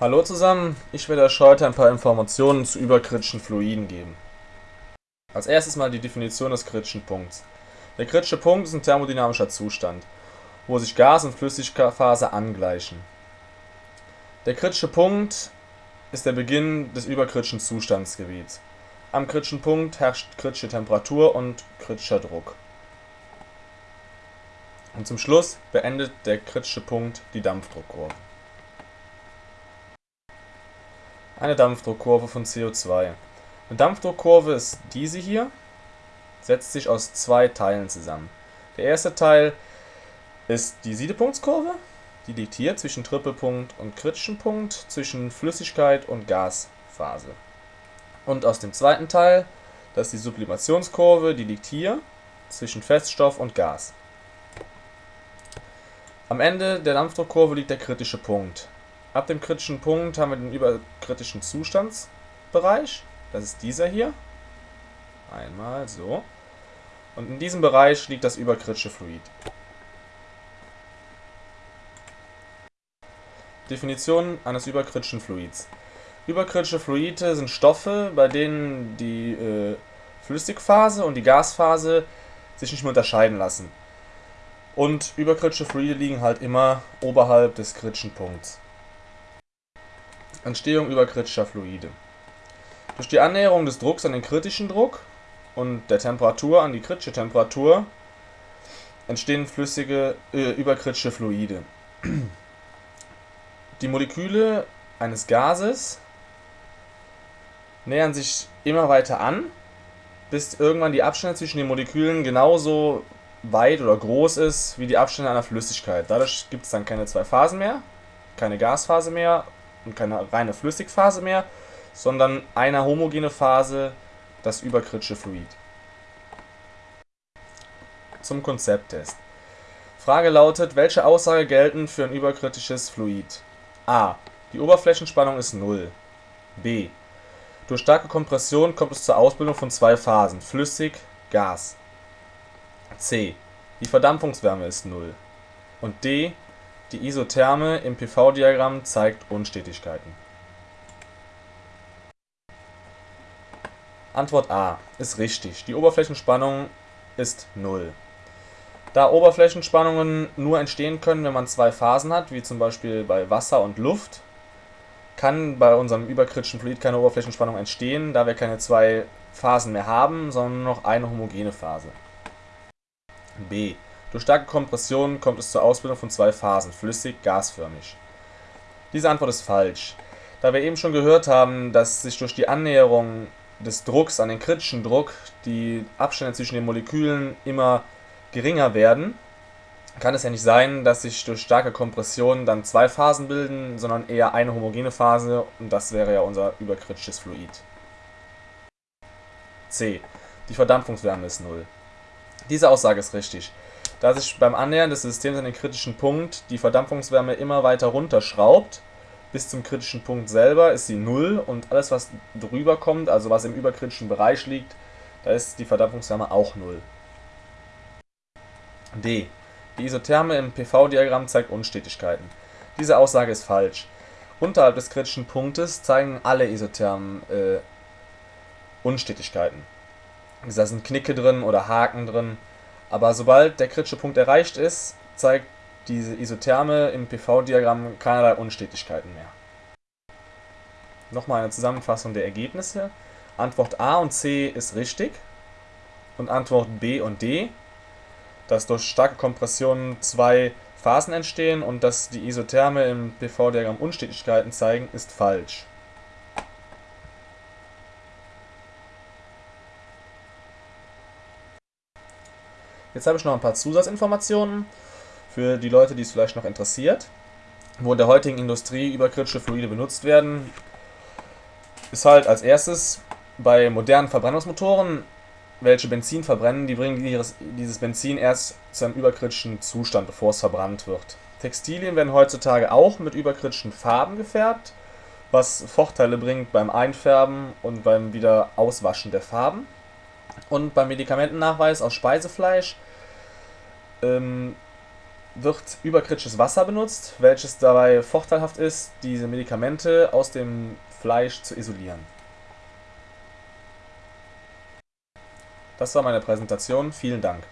Hallo zusammen, ich werde euch heute ein paar Informationen zu überkritischen Fluiden geben. Als erstes mal die Definition des kritischen Punkts. Der kritische Punkt ist ein thermodynamischer Zustand, wo sich Gas- und Flüssigphase angleichen. Der kritische Punkt ist der Beginn des überkritischen Zustandsgebiets. Am kritischen Punkt herrscht kritische Temperatur und kritischer Druck. Und zum Schluss beendet der kritische Punkt die Dampfdruckkurve. Eine Dampfdruckkurve von CO2. Eine Dampfdruckkurve ist diese hier, setzt sich aus zwei Teilen zusammen. Der erste Teil ist die Siedepunktskurve, die liegt hier zwischen Trippelpunkt und kritischem Punkt, zwischen Flüssigkeit und Gasphase. Und aus dem zweiten Teil, das ist die Sublimationskurve, die liegt hier zwischen Feststoff und Gas. Am Ende der Dampfdruckkurve liegt der kritische Punkt. Ab dem kritischen Punkt haben wir den überkritischen Zustandsbereich. Das ist dieser hier. Einmal so. Und in diesem Bereich liegt das überkritische Fluid. Definition eines überkritischen Fluids. Überkritische Fluide sind Stoffe, bei denen die äh, Flüssigphase und die Gasphase sich nicht mehr unterscheiden lassen. Und überkritische Fluide liegen halt immer oberhalb des kritischen Punkts. Entstehung überkritischer Fluide. Durch die Annäherung des Drucks an den kritischen Druck und der Temperatur an die kritische Temperatur entstehen flüssige äh, überkritische Fluide. Die Moleküle eines Gases nähern sich immer weiter an, bis irgendwann die Abstände zwischen den Molekülen genauso weit oder groß ist wie die Abstände einer Flüssigkeit. Dadurch gibt es dann keine zwei Phasen mehr, keine Gasphase mehr und keine reine Flüssigphase mehr, sondern eine homogene Phase, das überkritische Fluid. Zum Konzepttest. Frage lautet, welche Aussage gelten für ein überkritisches Fluid? A. Die Oberflächenspannung ist 0. B. Durch starke Kompression kommt es zur Ausbildung von zwei Phasen, flüssig, Gas. C. Die Verdampfungswärme ist 0. Und D. Die Isotherme im PV-Diagramm zeigt Unstetigkeiten. Antwort A ist richtig. Die Oberflächenspannung ist 0. Da Oberflächenspannungen nur entstehen können, wenn man zwei Phasen hat, wie zum Beispiel bei Wasser und Luft, kann bei unserem überkritischen Fluid keine Oberflächenspannung entstehen, da wir keine zwei Phasen mehr haben, sondern nur noch eine homogene Phase. B. Durch starke Kompression kommt es zur Ausbildung von zwei Phasen, flüssig, gasförmig. Diese Antwort ist falsch. Da wir eben schon gehört haben, dass sich durch die Annäherung des Drucks an den kritischen Druck die Abstände zwischen den Molekülen immer geringer werden, kann es ja nicht sein, dass sich durch starke Kompression dann zwei Phasen bilden, sondern eher eine homogene Phase und das wäre ja unser überkritisches Fluid. C. Die Verdampfungswärme ist 0. Diese Aussage ist richtig. Da sich beim Annähern des Systems an den kritischen Punkt die Verdampfungswärme immer weiter runterschraubt, bis zum kritischen Punkt selber ist sie 0 und alles was drüber kommt, also was im überkritischen Bereich liegt, da ist die Verdampfungswärme auch 0. D. Die Isotherme im PV-Diagramm zeigt Unstetigkeiten. Diese Aussage ist falsch. Unterhalb des kritischen Punktes zeigen alle Isothermen äh, Unstetigkeiten. Da sind Knicke drin oder Haken drin. Aber sobald der kritische Punkt erreicht ist, zeigt diese Isotherme im PV-Diagramm keinerlei Unstetigkeiten mehr. Nochmal eine Zusammenfassung der Ergebnisse. Antwort A und C ist richtig und Antwort B und D, dass durch starke Kompressionen zwei Phasen entstehen und dass die Isotherme im PV-Diagramm Unstetigkeiten zeigen, ist falsch. Jetzt habe ich noch ein paar Zusatzinformationen für die Leute, die es vielleicht noch interessiert. Wo in der heutigen Industrie überkritische Fluide benutzt werden, ist halt als erstes bei modernen Verbrennungsmotoren, welche Benzin verbrennen, die bringen dieses Benzin erst zu einem überkritischen Zustand, bevor es verbrannt wird. Textilien werden heutzutage auch mit überkritischen Farben gefärbt, was Vorteile bringt beim Einfärben und beim wieder Auswaschen der Farben. Und beim Medikamentennachweis aus Speisefleisch ähm, wird überkritisches Wasser benutzt, welches dabei vorteilhaft ist, diese Medikamente aus dem Fleisch zu isolieren. Das war meine Präsentation. Vielen Dank.